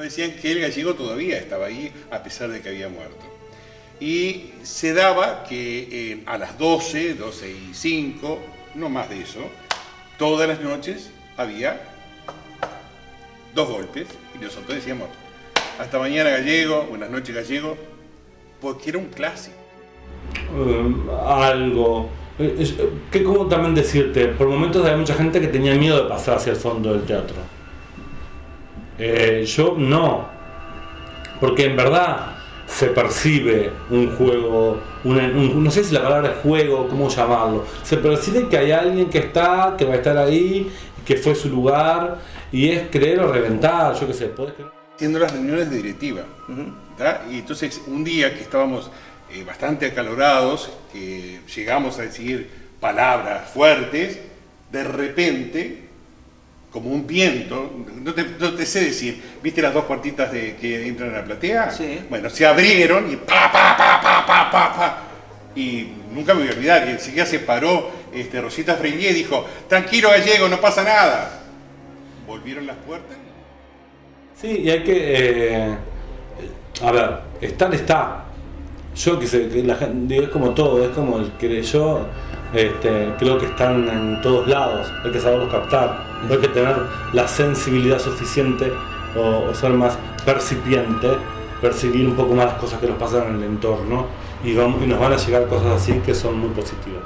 decían que el gallego todavía estaba ahí a pesar de que había muerto. Y se daba que eh, a las 12, 12 y 5, no más de eso, todas las noches había dos golpes y nosotros decíamos, hasta mañana gallego, buenas noches gallego, porque era un clásico. Um, algo. Eh, ¿Qué como también decirte? Por momentos había mucha gente que tenía miedo de pasar hacia el fondo del teatro. Eh, yo no. Porque en verdad se percibe un juego, no sé si la palabra es juego, cómo llamarlo. Se percibe que hay alguien que está, que va a estar ahí, que fue su lugar, y es creer o reventar, yo qué sé. ¿podés creer? Haciendo las reuniones de directiva. Y entonces un día que estábamos eh, bastante acalorados, que llegamos a decir palabras fuertes, de repente, como un viento, no te, sé decir, ¿viste las dos cuartitas de, que entran a la platea? Sí. Bueno, se abrieron y pa, pa, pa, pa, pa, pa, pa. Y nunca me voy a olvidar, y enseguida se paró este, Rosita Freinier y dijo, tranquilo gallego, no pasa nada. Volvieron las puertas. Sí, y hay que... Eh, a ver, estar está, yo que sé, que la gente, es como todo, es como el que yo este, creo que están en todos lados, hay que saberlos captar, hay que tener la sensibilidad suficiente o, ser más percipiente, percibir un poco más las cosas que nos pasan en el entorno y, vamos, y nos van a llegar cosas así que son muy positivas.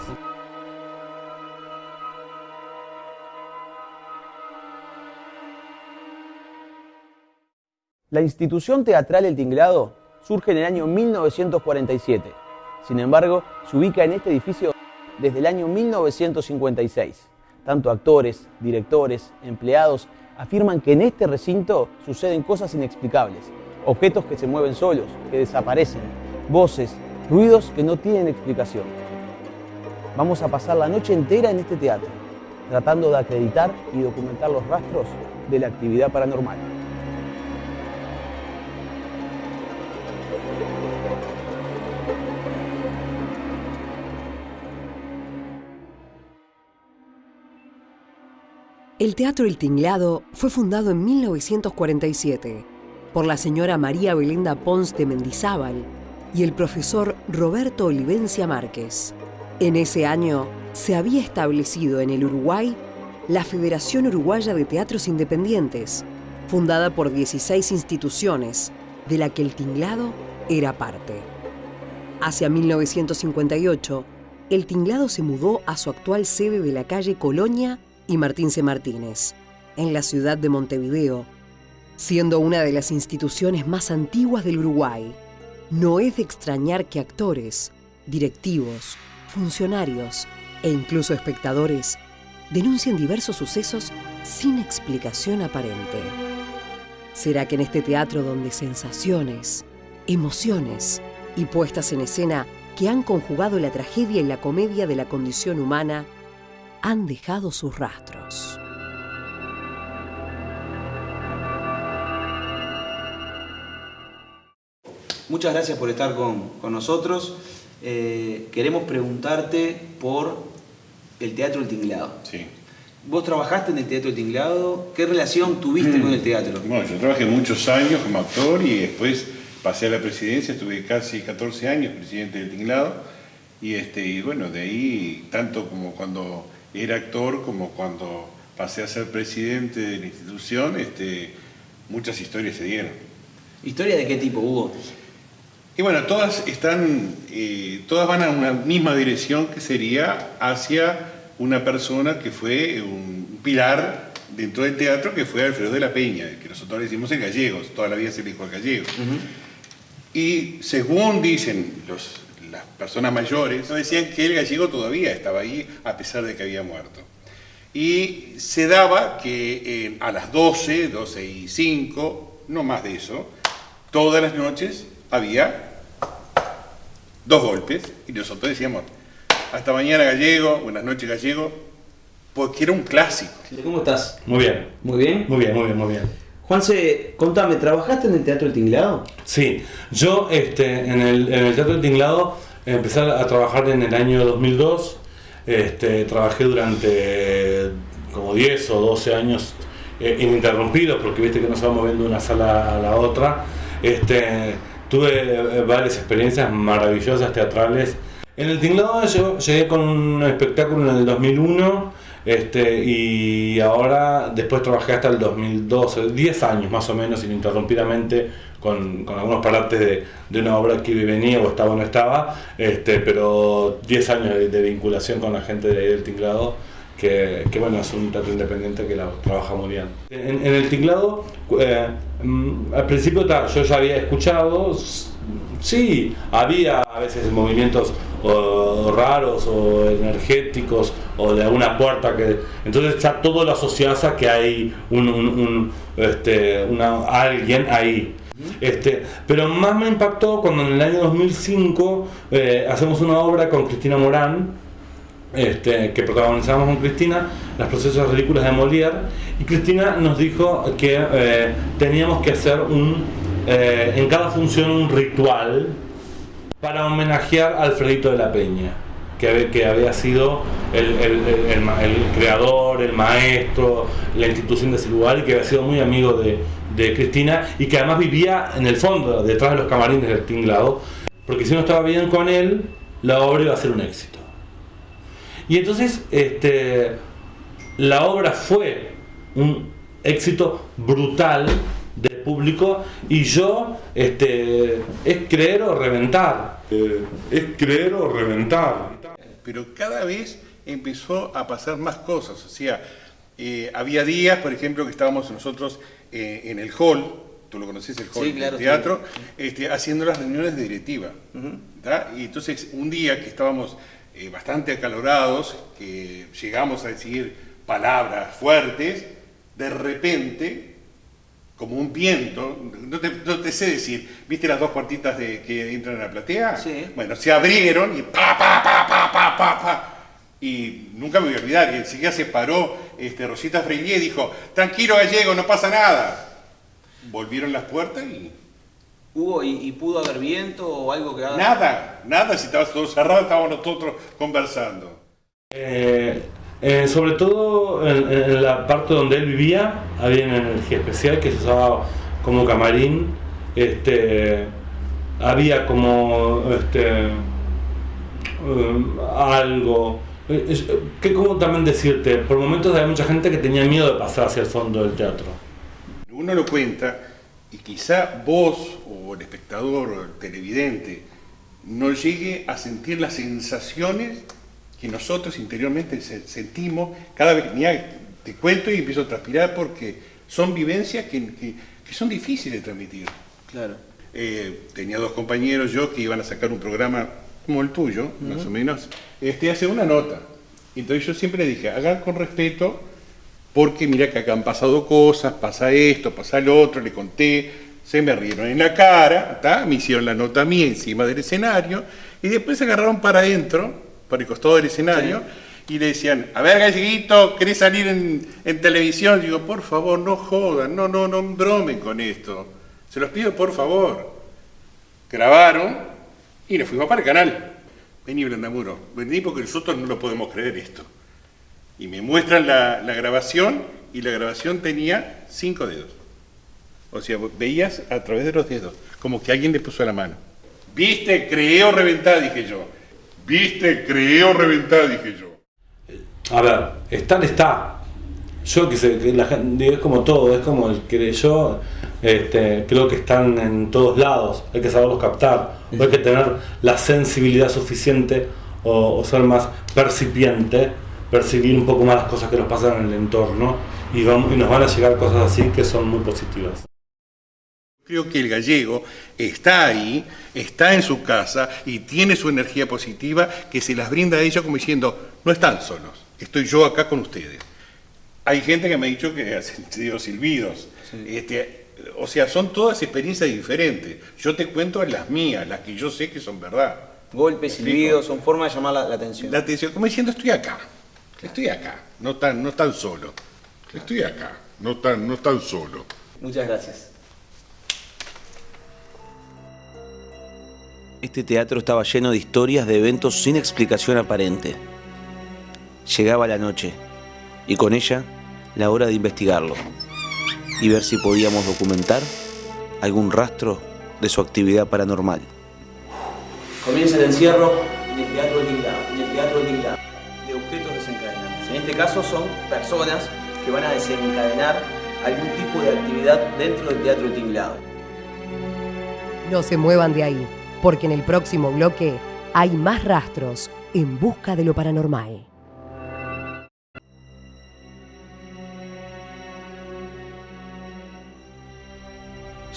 La institución teatral El Tinglado surge en el año 1947. Sin embargo, se ubica en este edificio desde el año 1956. Tanto actores, directores, empleados afirman que en este recinto suceden cosas inexplicables, objetos que se mueven solos, que desaparecen, voces, ruidos que no tienen explicación. Vamos a pasar la noche entera en este teatro, tratando de acreditar y documentar los rastros de la actividad paranormal. El Teatro El Tinglado fue fundado en 1947 por la señora María Belinda Pons de Mendizábal y el profesor Roberto Olivencia Márquez. En ese año se había establecido en el Uruguay la Federación Uruguaya de Teatros Independientes, fundada por 16 instituciones, de la que el Tinglado era parte. Hacia 1958, el Tinglado se mudó a su actual sede de la calle Colonia y Martín C. Martínez, en la ciudad de Montevideo, siendo una de las instituciones más antiguas del Uruguay. No es de extrañar que actores, directivos, funcionarios e incluso espectadores denuncien diversos sucesos sin explicación aparente. ¿Será que en este teatro donde sensaciones, emociones y puestas en escena que han conjugado la tragedia y la comedia de la condición humana han dejado sus rastros. Muchas gracias por estar con, nosotros. Eh, queremos preguntarte por el Teatro El Tinglado. Sí. ¿Vos trabajaste en el Teatro El Tinglado? ¿Qué relación tuviste con el teatro? Bueno, yo trabajé muchos años como actor y después pasé a la presidencia, estuve casi 14 años presidente del Tinglado. Y, este, y bueno, de ahí, tanto como cuando era actor como cuando pasé a ser presidente de la institución, este, muchas historias se dieron. ¿Historias de qué tipo hubo? Y bueno, todas están, eh, todas van a una misma dirección que sería hacia una persona que fue un pilar dentro del teatro que fue Alfredo de la Peña, que nosotros le decimos el gallego, toda la vida se le dijo el gallego. Y según dicen los las personas mayores nos decían que el gallego todavía estaba ahí a pesar de que había muerto. Y se daba que eh, a las 12, 12 y 5, no más de eso, todas las noches había dos golpes y nosotros decíamos, hasta mañana gallego, buenas noches gallego, porque era un clásico. ¿Cómo estás? Muy bien. ¿Muy bien? Muy bien, muy bien, muy bien. Juanse, contame, ¿trabajaste en el Teatro del Tinglado? Sí, yo este, en, el, Teatro del Tinglado empecé a trabajar en el año 2002. Este, trabajé durante como 10 o 12 años eh, ininterrumpidos, porque viste que nos vamos moviendo de una sala a la otra. Este, tuve eh, varias experiencias maravillosas teatrales. En el tinglado yo llegué con un espectáculo en el 2001 este, y ahora después trabajé hasta el 2012, 10 años más o menos ininterrumpidamente con, con algunos partes de, de, una obra que venía o estaba o no estaba, este, pero 10 años de, vinculación con la gente de ahí del tinglado. Que, que, bueno, es un teatro independiente que la trabaja muy bien. En, en el tinglado, eh, mm, al principio yo ya había escuchado, sí, había a veces movimientos raros o energéticos o de alguna puerta que entonces ya todo lo asocias a que hay un, este, una, alguien ahí. Este, pero más me impactó cuando en el año 2005 eh, hacemos una obra con Cristina Morán este, que protagonizamos con Cristina, Las procesos ridículos de Molière, y Cristina nos dijo que eh, teníamos que hacer un, eh, en cada función un ritual para homenajear a Alfredito de la Peña, que, había sido el, creador, el maestro, la institución de ese lugar y que había sido muy amigo de, de Cristina y que además vivía en el fondo, detrás de los camarines del tinglado, porque si no estaba bien con él, la obra iba a ser un éxito. Y entonces este, la obra fue un éxito brutal público y yo este, es creer o reventar. Eh, es creer o reventar. Pero cada vez empezó a pasar más cosas, o sea, eh, había días, por ejemplo, que estábamos nosotros eh, en el hall, tú lo conoces, el hall del teatro, este, haciendo las reuniones de directiva. Y entonces un día que estábamos bastante acalorados, que llegamos a decir palabras fuertes, de repente como un viento, no te, sé decir, ¿viste las dos puertitas de, que entran a la platea? Sí. Bueno, se abrieron y pa, pa, pa, pa, pa, pa, pa. Y nunca me voy a olvidar, y enseguida se paró este, Rosita Freire y dijo, tranquilo gallego, no pasa nada. Volvieron las puertas y... ¿Hubo y, pudo haber viento o algo que haga? Nada, nada, si estaba todo cerrado estábamos nosotros conversando. Eh, eh, sobre todo en, la parte donde él vivía había una energía especial que se usaba como camarín. Este, había como este, um, algo. ¿Qué como también decirte? Por momentos había mucha gente que tenía miedo de pasar hacia el fondo del teatro. Uno lo cuenta y quizá vos o el espectador o el televidente no llegue a sentir las sensaciones que nosotros interiormente sentimos cada vez, mira, te cuento y empiezo a transpirar porque son vivencias que, que, que son difíciles de transmitir. Claro. Eh, tenía dos compañeros yo que iban a sacar un programa como el tuyo, más o menos, este, hace una nota. Entonces yo siempre le dije, hagan con respeto, porque mira que acá han pasado cosas, pasa esto, pasa lo otro, le conté, se me rieron en la cara, me hicieron la nota a mí encima del escenario, y después se agarraron para adentro por el costado del escenario, y le decían, a ver galleguito, ¿querés salir en, en televisión? digo, por favor, no jodan, no, no, no bromen con esto. Se los pido por favor. Grabaron y nos fuimos para el canal. Vení, Blandamuro, vení porque nosotros no lo podemos creer esto. Y me muestran la, la grabación y la grabación tenía cinco dedos. O sea, veías a través de los dedos, como que alguien le puso la mano. ¿Viste? Creé o reventar, dije yo. Viste, creé o reventar, dije yo. A ver, estar está. Yo que sé, que la gente, es como todo, es como el que yo este, creo que están en todos lados, hay que saberlos captar, hay que tener la sensibilidad suficiente o, ser más percipiente, percibir un poco más las cosas que nos pasan en el entorno y, vamos, y nos van a llegar cosas así que son muy positivas. Creo que el gallego está ahí, está en su casa y tiene su energía positiva que se las brinda a ellos como diciendo, no están solos, estoy yo acá con ustedes. Hay gente que me ha dicho que ha sentido silbidos. Este, o sea, son todas experiencias diferentes. Yo te cuento las mías, las que yo sé que son verdad. Golpes, silbidos, son formas de llamar la, atención. La atención, como diciendo, estoy acá, estoy acá, no tan, no tan solo. Estoy acá, no tan, no tan solo. Muchas gracias. Este teatro estaba lleno de historias de eventos sin explicación aparente. Llegaba la noche y con ella la hora de investigarlo. y ver si podíamos documentar algún rastro de su actividad paranormal. Comienza el encierro en el Teatro Tinglado, en el Teatro Tinglado, de objetos desencadenantes. En este caso son personas que van a desencadenar algún tipo de actividad dentro del Teatro Tinglado. No se muevan de ahí, porque en el próximo bloque hay más rastros en busca de lo paranormal.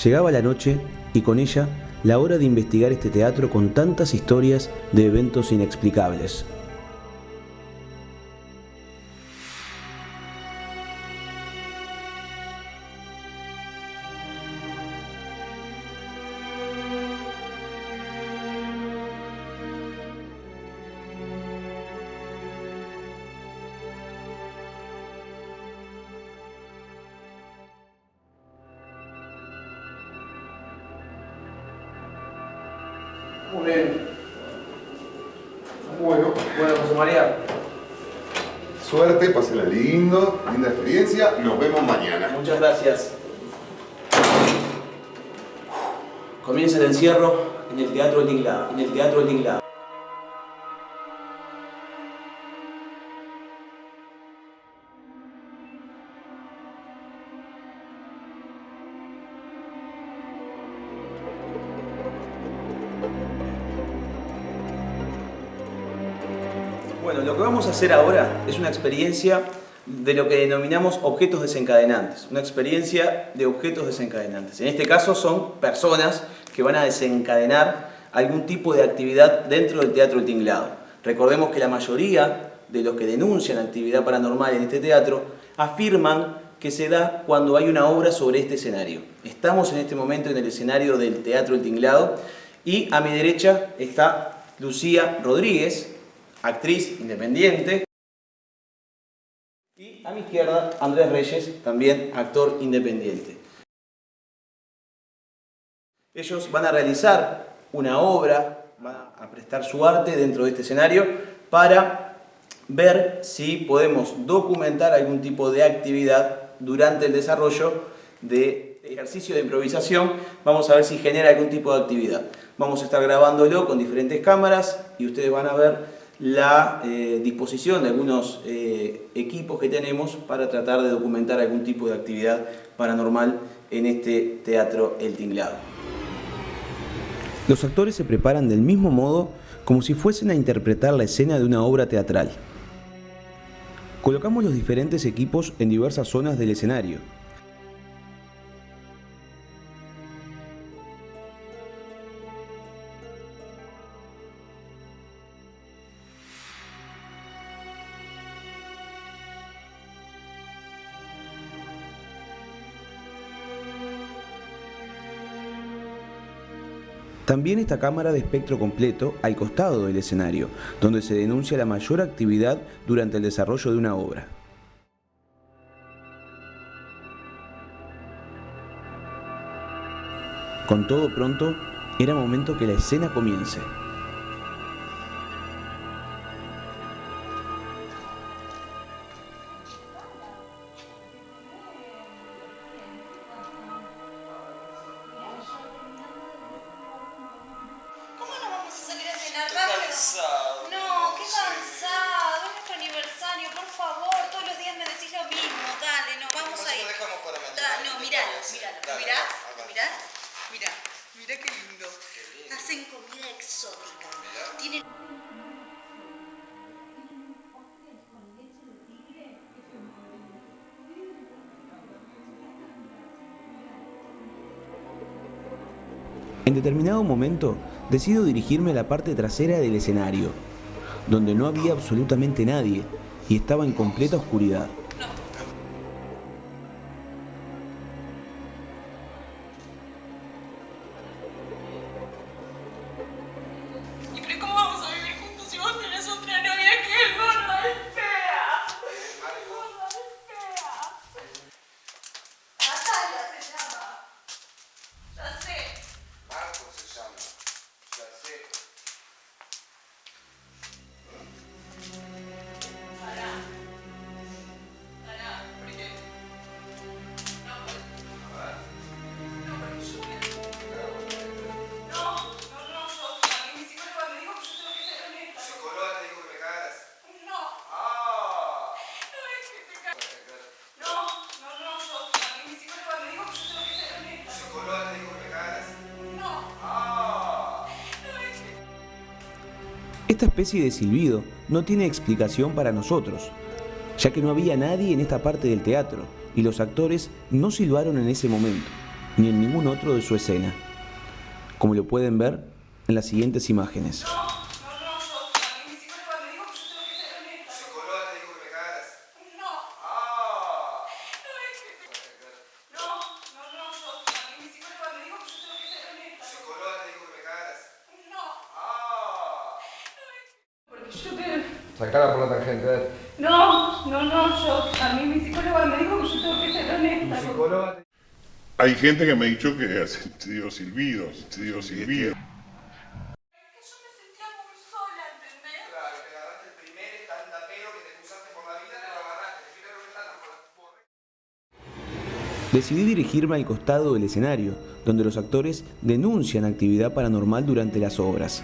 Llegaba la noche y con ella la hora de investigar este teatro con tantas historias de eventos inexplicables. Nos vemos mañana. muchas gracias. Comienza el encierro en el Teatro del Tinglado, en el Teatro del Tinglado. Bueno, lo que vamos a hacer ahora es una experiencia de lo que denominamos objetos desencadenantes, una experiencia de objetos desencadenantes. En este caso son personas que van a desencadenar algún tipo de actividad dentro del Teatro del Tinglado. Recordemos que la mayoría de los que denuncian actividad paranormal en este teatro afirman que se da cuando hay una obra sobre este escenario. Estamos en este momento en el escenario del Teatro del Tinglado y a mi derecha está Lucía Rodríguez, actriz independiente. A mi izquierda, Andrés Reyes, también actor independiente. Ellos van a realizar una obra, van a prestar su arte dentro de este escenario para ver si podemos documentar algún tipo de actividad durante el desarrollo de ejercicio de improvisación. Vamos a ver si genera algún tipo de actividad. Vamos a estar grabándolo con diferentes cámaras y ustedes van a ver la eh, disposición de algunos eh, equipos que tenemos para tratar de documentar algún tipo de actividad paranormal en este teatro El Tinglado. Los actores se preparan del mismo modo como si fuesen a interpretar la escena de una obra teatral. Colocamos los diferentes equipos en diversas zonas del escenario. También esta cámara de espectro completo al costado del escenario, donde se denuncia la mayor actividad durante el desarrollo de una obra. Con todo pronto, era momento que la escena comience. Determinado momento, decido dirigirme a la parte trasera del escenario, donde no había absolutamente nadie y estaba en completa oscuridad. Esta especie de silbido no tiene explicación para nosotros, ya que no había nadie en esta parte del teatro y los actores no silbaron en ese momento, ni en ningún otro de su escena, como lo pueden ver en las siguientes imágenes. Sacala por la tangente, dale. No, no, no, yo, a mí mi psicóloga me dijo que yo tengo que ser honesta. Psicóloga. Hay gente que me ha dicho que ha sentido silbidos, sentido silbidos. Yo me sentía muy sola, ¿entendés? Claro, te agarraste el primer estandapero que te cruzaste por la vida, te lo agarraste. Fíjate lo que están por Decidí dirigirme al costado del escenario, donde los actores denuncian actividad paranormal durante las obras.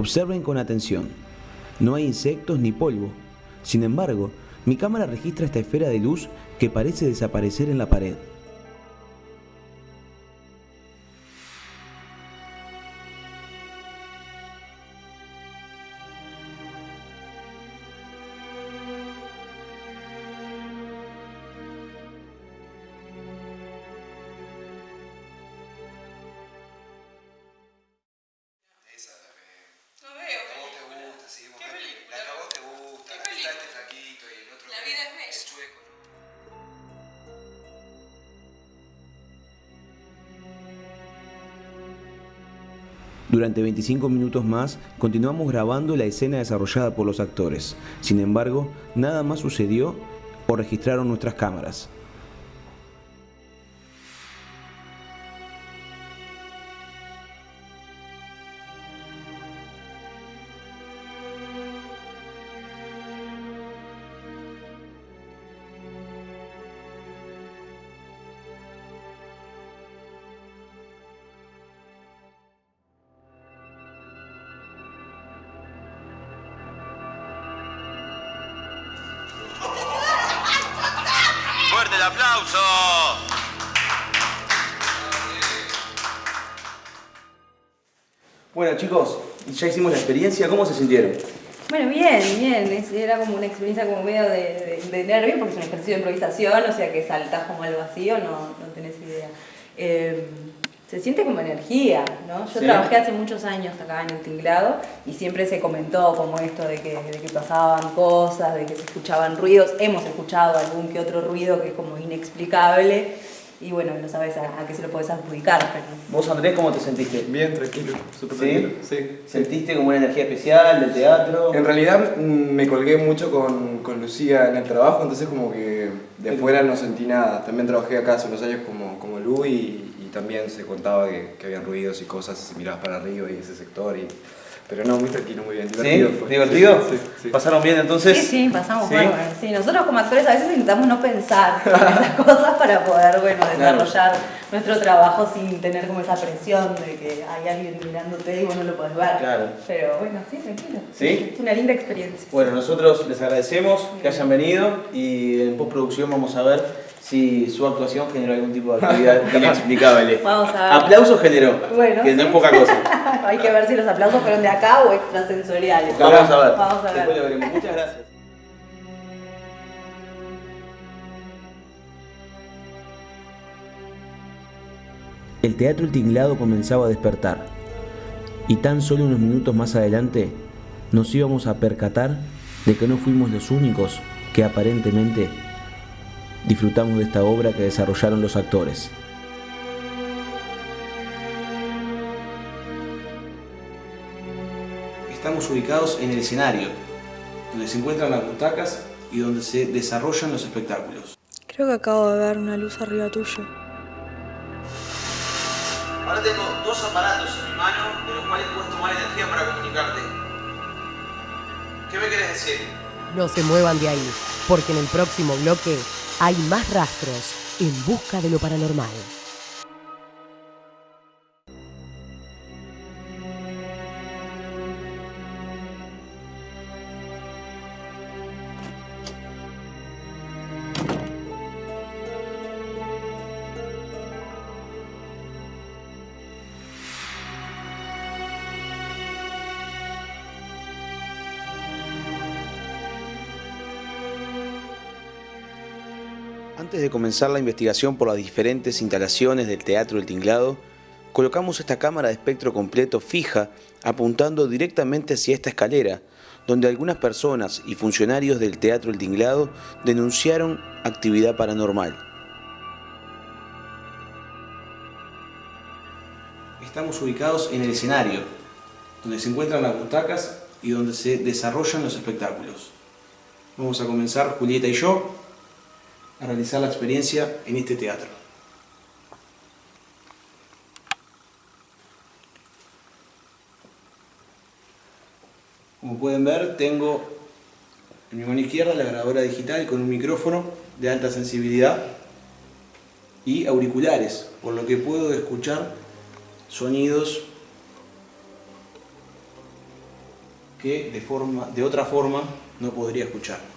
Observen con atención. No hay insectos ni polvo. Sin embargo, mi cámara registra esta esfera de luz que parece desaparecer en la pared. Durante 25 minutos más continuamos grabando la escena desarrollada por los actores. Sin embargo, nada más sucedió o registraron nuestras cámaras. ¡Fuerte el aplauso! Bueno chicos, ya hicimos la experiencia, ¿cómo se sintieron? Bueno, bien, bien. Es- era como una experiencia como medio de, de, de nervio porque es un ejercicio de improvisación, o sea que saltás como al vacío, no, no tenés idea. Eh, se siente como energía, ¿no? Yo Sí. trabajé hace muchos años acá en el tinglado y siempre se comentó como esto de que, de que pasaban cosas, de que se escuchaban ruidos. Hemos escuchado algún que otro ruido que es como inexplicable y bueno, no sabes a, a qué se lo podés adjudicar. Pero... ¿Vos Andrés cómo te sentiste? Bien, tranquilo, súper ¿Sí? tranquilo. Sí. ¿Sentiste como una energía especial del teatro? En realidad mm, me colgué mucho con, con Lucía en el trabajo, entonces como que de afuera no sentí nada. También trabajé acá hace unos años como, como Lu y también se contaba que, que había ruidos y cosas, y se mirabas para arriba y ese sector. Y... Pero no, muy tranquilo, muy bien, divertido. fue. ¿Divertido? Sí, sí, sí. ¿Pasaron bien entonces? Sí, sí, pasamos ¿Sí? bárbaro. Sí, nosotros como actores a veces intentamos no pensar en esas cosas para poder, bueno, desarrollar nuestro trabajo sin tener como esa presión de que hay alguien mirándote y vos no lo podés ver. Claro. Pero bueno, sí, tranquilo. ¿Sí? Es una linda experiencia. Bueno, nosotros les agradecemos que hayan venido y en postproducción vamos a ver si su actuación generó algún tipo de actividad inexplicable. Vamos a ver. Aplausos generó, Bueno, que no es poca cosa. hay que ver si los aplausos fueron de acá o extrasensoriales. Vamos a ver. Vamos a ver. Después lo veremos. Muchas gracias. El teatro El Tinglado comenzaba a despertar y tan solo unos minutos más adelante nos íbamos a percatar de que no fuimos los únicos que aparentemente disfrutamos de esta obra que desarrollaron los actores. Estamos ubicados en el escenario, donde se encuentran las butacas y donde se desarrollan los espectáculos. Creo que acabo de ver una luz arriba tuyo. Ahora tengo dos aparatos en mi mano de los cuales puedes tomar energía para comunicarte. ¿Qué me quieres decir? No se muevan de ahí, porque en el próximo bloque hay más rastros en busca de lo paranormal. Comenzar la investigación por las diferentes instalaciones del Teatro del Tinglado, colocamos esta cámara de espectro completo fija apuntando directamente hacia esta escalera, donde algunas personas y funcionarios del Teatro El Tinglado denunciaron actividad paranormal. Estamos ubicados en el escenario, donde se encuentran las butacas y donde se desarrollan los espectáculos. Vamos a comenzar, Julieta y yo, a realizar la experiencia en este teatro. Como pueden ver, tengo en mi mano izquierda la grabadora digital con un micrófono de alta sensibilidad y auriculares, por lo que puedo escuchar sonidos que de, forma, de otra forma no podría escuchar.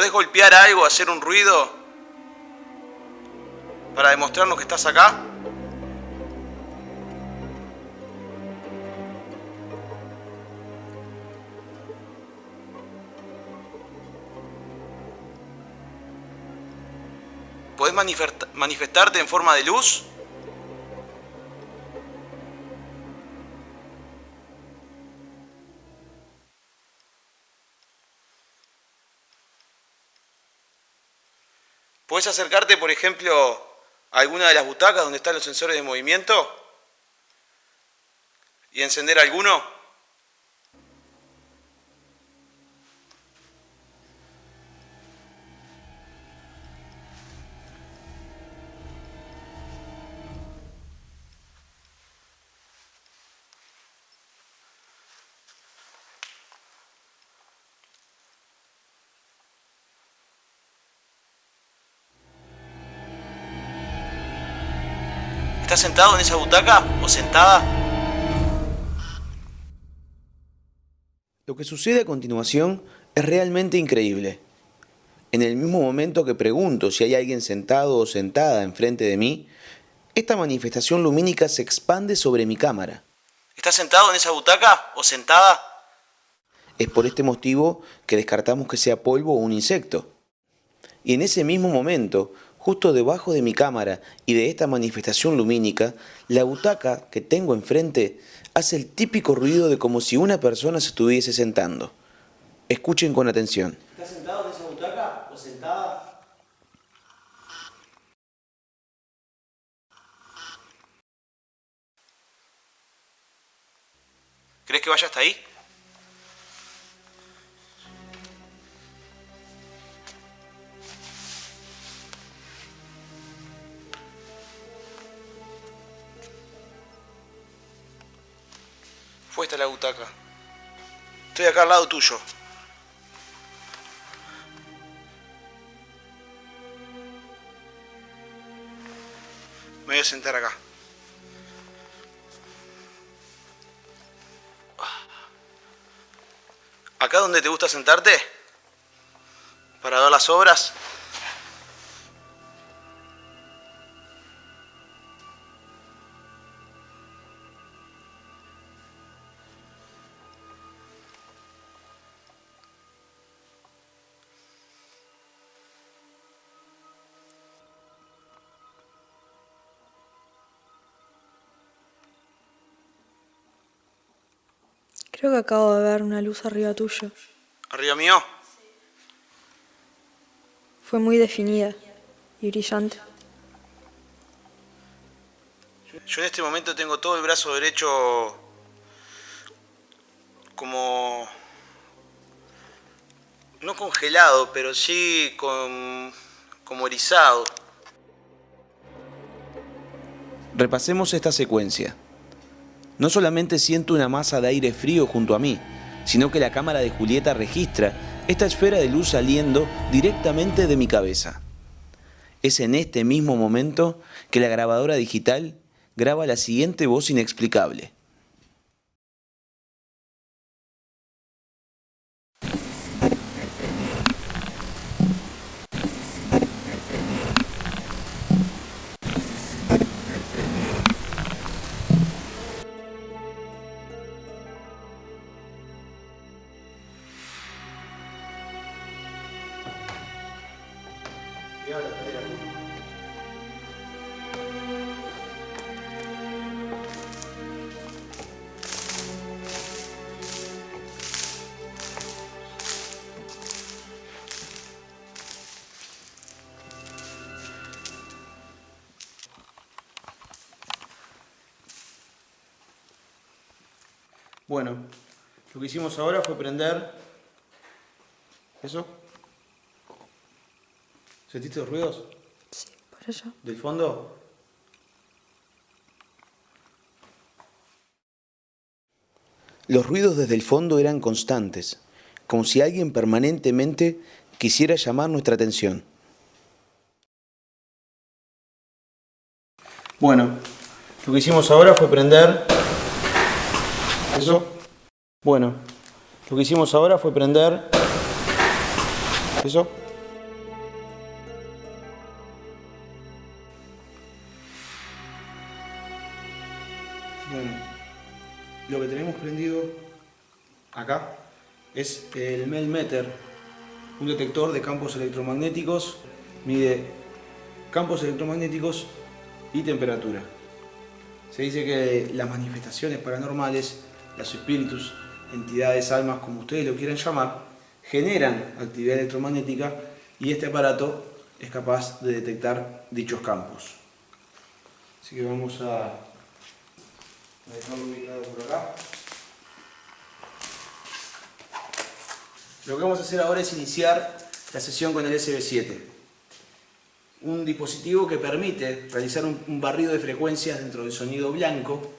¿Podés golpear algo, hacer un ruido para demostrarnos que estás acá? ¿Podés manifestarte en forma de luz? ¿Puedes acercarte, por ejemplo, a alguna de las butacas donde están los sensores de movimiento? ¿Y encender alguno? ¿Estás sentado en esa butaca o sentada? Lo que sucede a continuación es realmente increíble. En el mismo momento que pregunto si hay alguien sentado o sentada enfrente de mí, esta manifestación lumínica se expande sobre mi cámara. ¿Estás sentado en esa butaca o sentada? Es por este motivo que descartamos que sea polvo o un insecto. Y en ese mismo momento, justo debajo de mi cámara y de esta manifestación lumínica, la butaca que tengo enfrente hace el típico ruido de como si una persona se estuviese sentando. Escuchen con atención. ¿Estás sentado en esa butaca o sentada? ¿Crees que vaya hasta ahí? Fue esta la butaca. Estoy acá al lado tuyo. Me voy a sentar acá. ¿Acá donde te gusta sentarte? ¿Para ver las obras? Creo que acabo de ver una luz arriba tuyo. ¿Arriba mío? Fue muy definida y brillante. Yo en este momento tengo todo el brazo derecho como... No congelado, pero sí con, como erizado. Repasemos esta secuencia. No solamente siento una masa de aire frío junto a mí, sino que la cámara de Julieta registra esta esfera de luz saliendo directamente de mi cabeza. Es en este mismo momento que la grabadora digital graba la siguiente voz inexplicable. Bueno, lo que hicimos ahora fue prender... ¿Eso? ¿Sentiste los ruidos? Sí, por allá. ¿Del fondo? Los ruidos desde el fondo eran constantes, como si alguien permanentemente quisiera llamar nuestra atención. Bueno, lo que hicimos ahora fue prender... ¿Eso? Bueno, lo que hicimos ahora fue prender... ¿Eso? Tenemos prendido acá es el Melmeter, un detector de campos electromagnéticos, mide campos electromagnéticos y temperatura. Se dice que las manifestaciones paranormales, los espíritus, entidades, almas, como ustedes lo quieran llamar, generan actividad electromagnética y este aparato es capaz de detectar dichos campos. Así que vamos a Lo que vamos a hacer ahora es iniciar la sesión con el SB7. Un dispositivo que permite realizar un, un barrido de frecuencias dentro del sonido blanco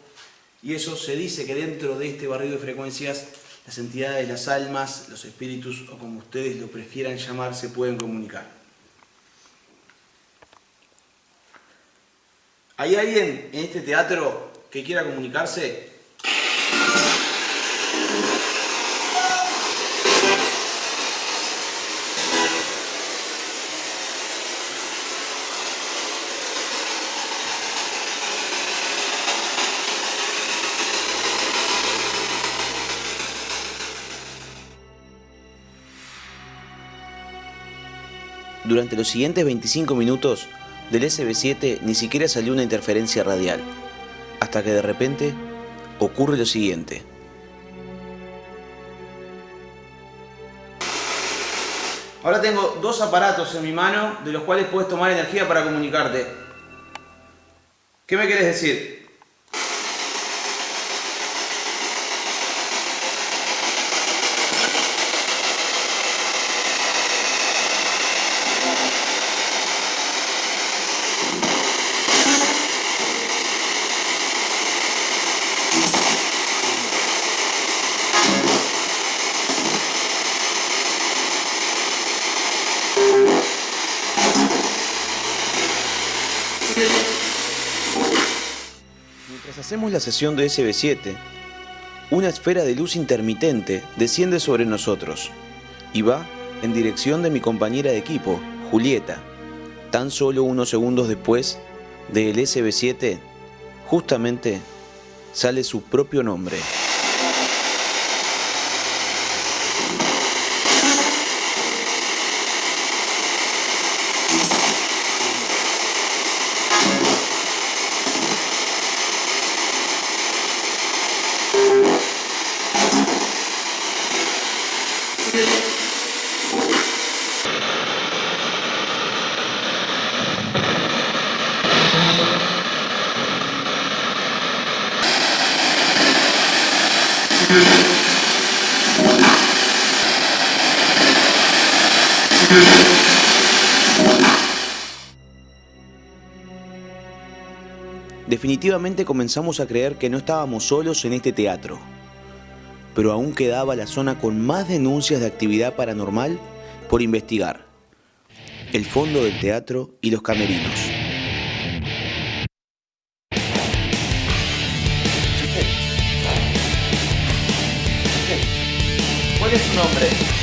y eso se dice que dentro de este barrido de frecuencias las entidades, las almas, los espíritus o como ustedes lo prefieran llamar se pueden comunicar. ¿Hay alguien en este teatro que quiera comunicarse? Durante los siguientes 25 minutos, del SB7 ni siquiera salió una interferencia radial, hasta que de repente ocurre lo siguiente. Ahora tengo dos aparatos en mi mano de los cuales puedes tomar energía para comunicarte. ¿Qué me quieres decir? La sesión de SB7, una esfera de luz intermitente desciende sobre nosotros y va en dirección de mi compañera de equipo, Julieta. Tan solo unos segundos después del SB7, justamente sale su propio nombre. Comenzamos a creer que no estábamos solos en este teatro, pero aún quedaba la zona con más denuncias de actividad paranormal por investigar. El fondo del teatro y los camerinos. ¿Cuál es su nombre?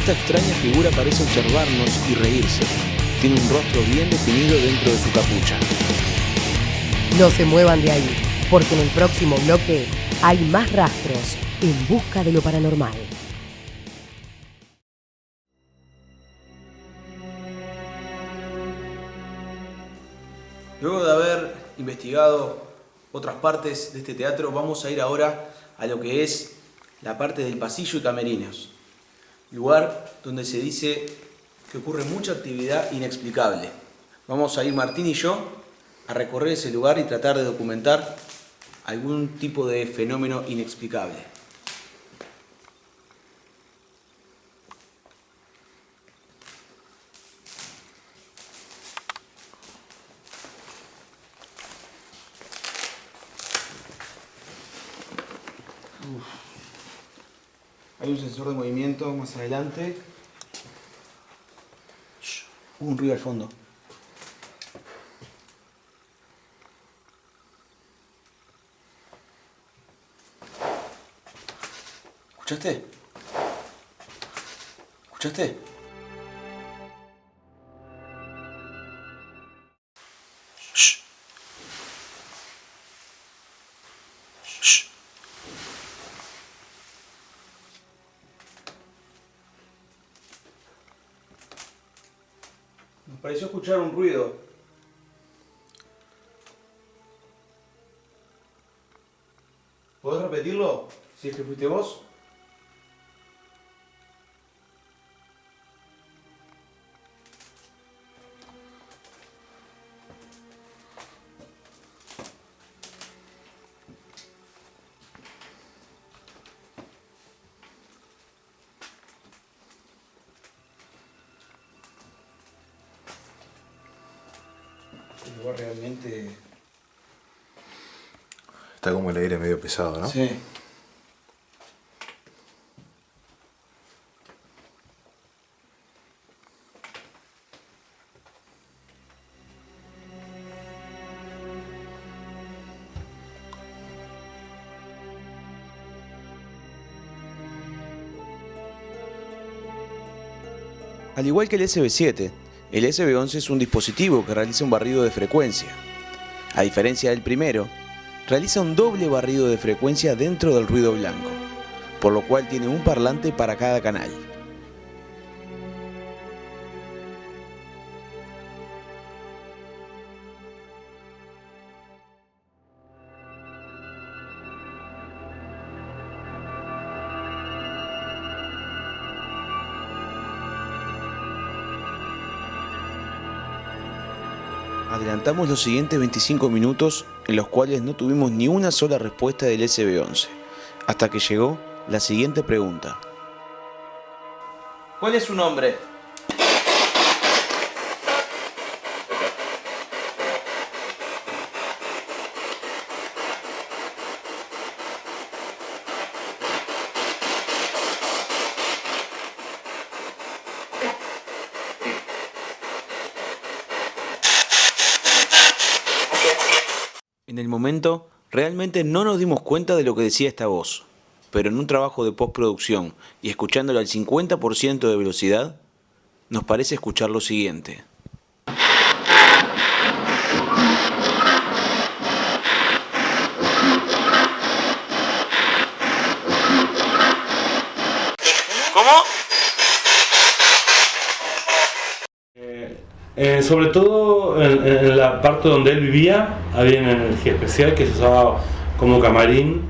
Esta extraña figura parece observarnos y reírse. Tiene un rostro bien definido dentro de su capucha. No se muevan de ahí, porque en el próximo bloque hay más rastros en busca de lo paranormal. Luego de haber investigado otras partes de este teatro, vamos a ir ahora a lo que es la parte del pasillo y camerinos. Lugar donde se dice que ocurre mucha actividad inexplicable. Vamos a ir Martín y yo a recorrer ese lugar y tratar de documentar algún tipo de fenómeno inexplicable. Un sensor de movimiento más adelante. Hubo un ruido al fondo. ¿Escuchaste? ¿Escuchaste? Escuchar un ruido. ¿Podés repetirlo? Si es que fuiste vos. Pesado, ¿no? Sí. Al igual que el SB7, el SB11 es un dispositivo que realiza un barrido de frecuencia. A diferencia del primero, realiza un doble barrido de frecuencia dentro del ruido blanco, por lo cual tiene un parlante para cada canal. Adelantamos los siguientes 25 minutos en los cuales no tuvimos ni una sola respuesta del SB11, hasta que llegó la siguiente pregunta. ¿Cuál es su nombre? En el momento, no nos dimos cuenta de lo que decía esta voz, pero en un trabajo de postproducción y escuchándolo al 50% de velocidad, nos parece escuchar lo siguiente. Eh, sobre todo en, en, la parte donde él vivía había una energía especial que se usaba como camarín.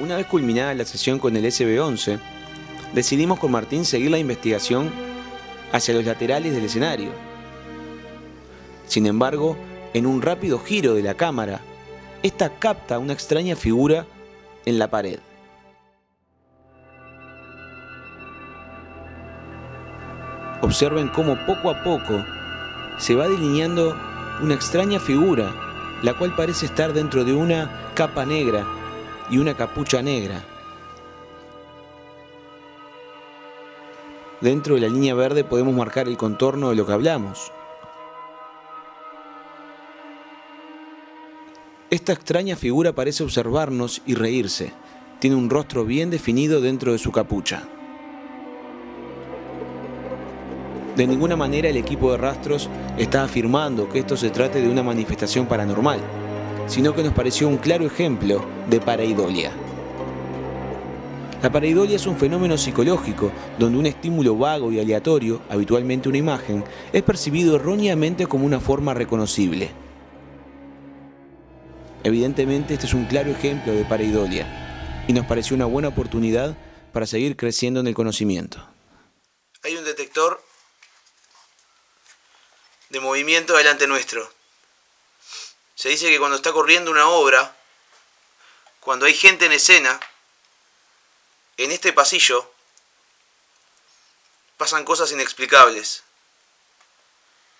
Una vez culminada la sesión con el SB-11, decidimos con Martín seguir la investigación hacia los laterales del escenario. Sin embargo, en un rápido giro de la cámara, esta capta una extraña figura en la pared. Observen cómo poco a poco se va delineando una extraña figura, la cual parece estar dentro de una capa negra y una capucha negra. Dentro de la línea verde podemos marcar el contorno de lo que hablamos. Esta extraña figura parece observarnos y reírse. Tiene un rostro bien definido dentro de su capucha. De ninguna manera el equipo de rastros está afirmando que esto se trate de una manifestación paranormal, sino que nos pareció un claro ejemplo de pareidolia. La pareidolia es un fenómeno psicológico donde un estímulo vago y aleatorio, habitualmente una imagen, es percibido erróneamente como una forma reconocible. Evidentemente este es un claro ejemplo de pareidolia y nos pareció una buena oportunidad para seguir creciendo en el conocimiento. Hay un detector de movimiento delante nuestro. Se dice que cuando está corriendo una obra, cuando hay gente en escena, en este pasillo pasan cosas inexplicables.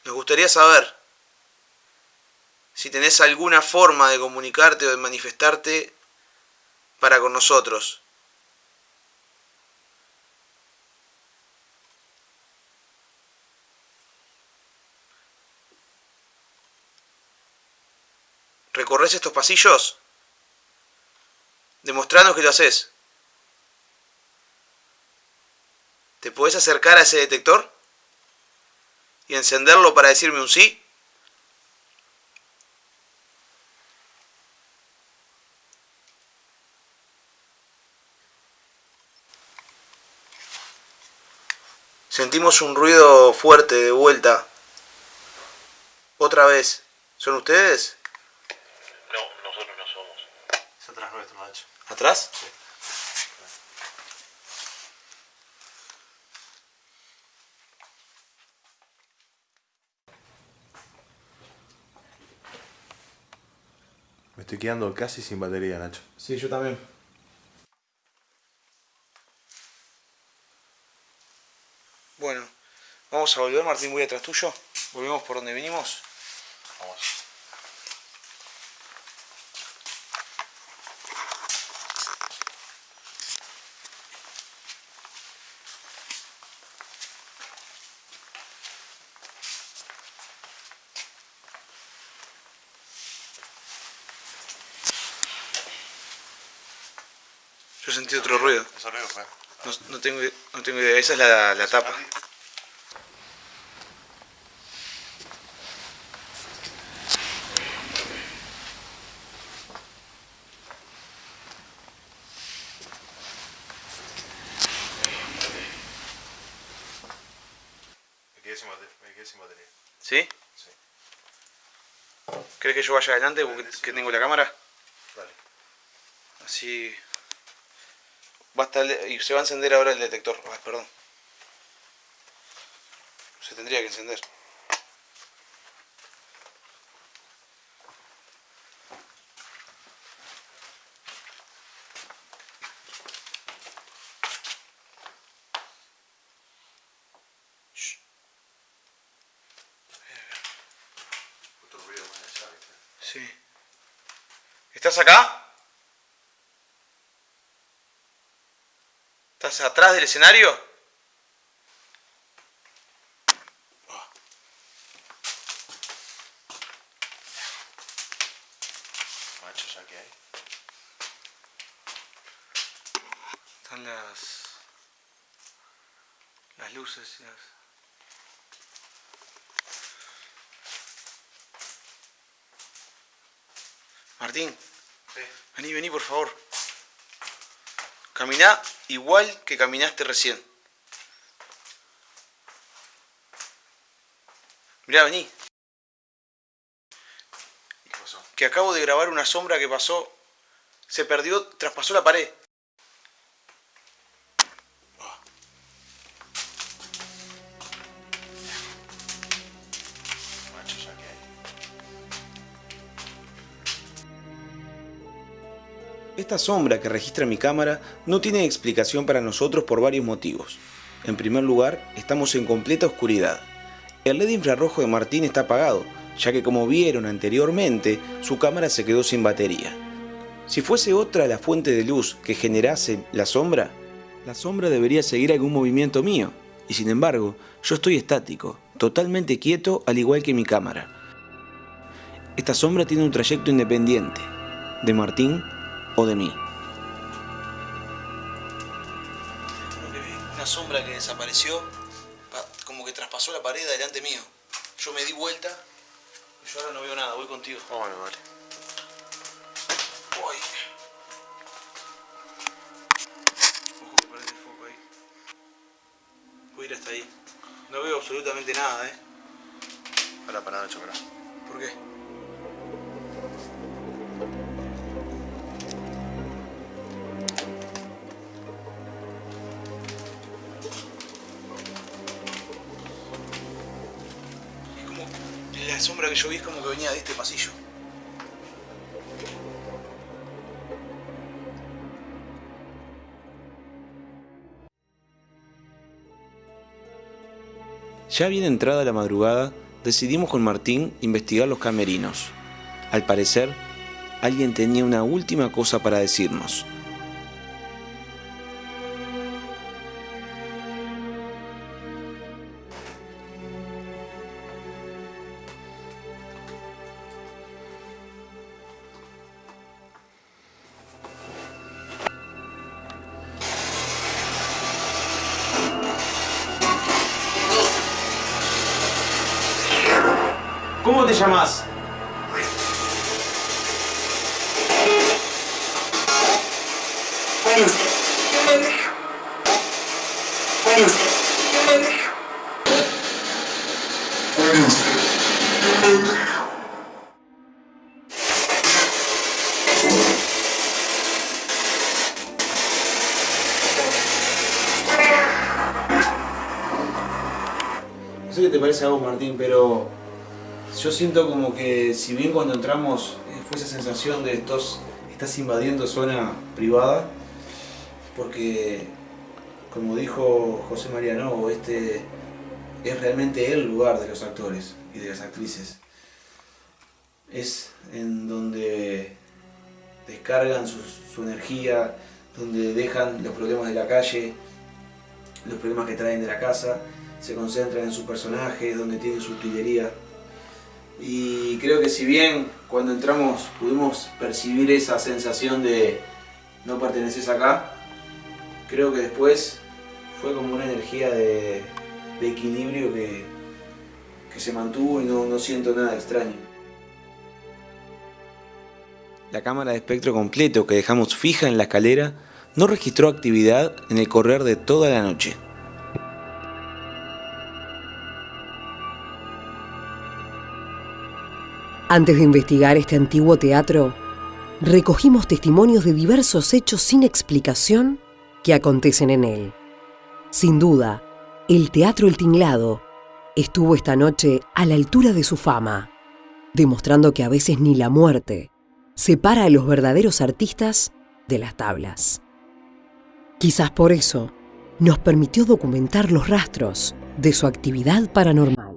Nos gustaría saber si tenés alguna forma de comunicarte o de manifestarte para con nosotros. ¿Recorres estos pasillos? Demostranos que lo haces. ¿Te podés acercar a ese detector? ¿Y encenderlo para decirme un sí? Sentimos un ruido fuerte de vuelta. Otra vez. ¿Son ustedes? No, nosotros no somos. Es atrás nuestro, Nacho. ¿Atrás? Sí. Estoy quedando casi sin batería, Nacho. Sí, yo también. Bueno, vamos a volver, Martín, voy atrás tuyo. Volvemos por donde vinimos. Sentí otro ruido. Ese ruido fue. No, no tengo, no tengo idea. Esa es la, la tapa. ¿Sí? Sí. ¿Crees que yo vaya adelante que tengo la cámara? Dale. Así. Y se va a encender ahora el detector. Ah, perdón. Se tendría que encender. Sí. ¿Estás acá? ¿Estás atrás del escenario? Ah. Macho, ya que hay. Están las. las luces. y las- Martín, vení, vení por favor. Igual que caminaste recién. Mirá, vení. ¿Qué pasó? Que acabo de grabar una sombra que pasó Se perdió, traspasó la pared. Esta sombra que registra mi cámara no tiene explicación para nosotros por varios motivos. En primer lugar, estamos en completa oscuridad. El LED infrarrojo de Martín está apagado, ya que como vieron anteriormente, su cámara se quedó sin batería. Si fuese otra la fuente de luz que generase la sombra, la sombra debería seguir algún movimiento mío, y sin embargo, yo estoy estático, totalmente quieto al igual que mi cámara. Esta sombra tiene un trayecto independiente, de Martín o de mí. Una sombra que desapareció, como que traspasó la pared delante mío. Yo me di vuelta y yo ahora no veo nada, voy contigo. Bueno, vale. Voy. Ojo que perdí el foco ahí. Voy a ir hasta ahí. No veo absolutamente nada, eh. Para, para, Nacho, para. ¿Por qué? Que yo vi como que venía de este pasillo. Ya bien entrada la madrugada, decidimos con Martín investigar los camerinos. Al parecer, alguien tenía una última cosa para decirnos. ¿Cómo te llamas? Siento como que si bien cuando entramos eh, fue esa sensación de estos, estás invadiendo zona privada, porque como dijo José María Novo, este es realmente el lugar de los actores y de las actrices. Es en donde descargan su, energía, donde dejan los problemas de la calle, los problemas que traen de la casa, se concentran en su personaje, donde tienen su utilería. Y creo que si bien cuando entramos pudimos percibir esa sensación de no perteneces acá, creo que después fue como una energía de, equilibrio que, que se mantuvo y no, no siento nada extraño. La cámara de espectro completo que dejamos fija en la escalera no registró actividad en el correr de toda la noche. Antes de investigar este antiguo teatro, recogimos testimonios de diversos hechos sin explicación que acontecen en él. Sin duda, el Teatro El Tinglado estuvo esta noche a la altura de su fama, demostrando que a veces ni la muerte separa a los verdaderos artistas de las tablas. Quizás por eso nos permitió documentar los rastros de su actividad paranormal.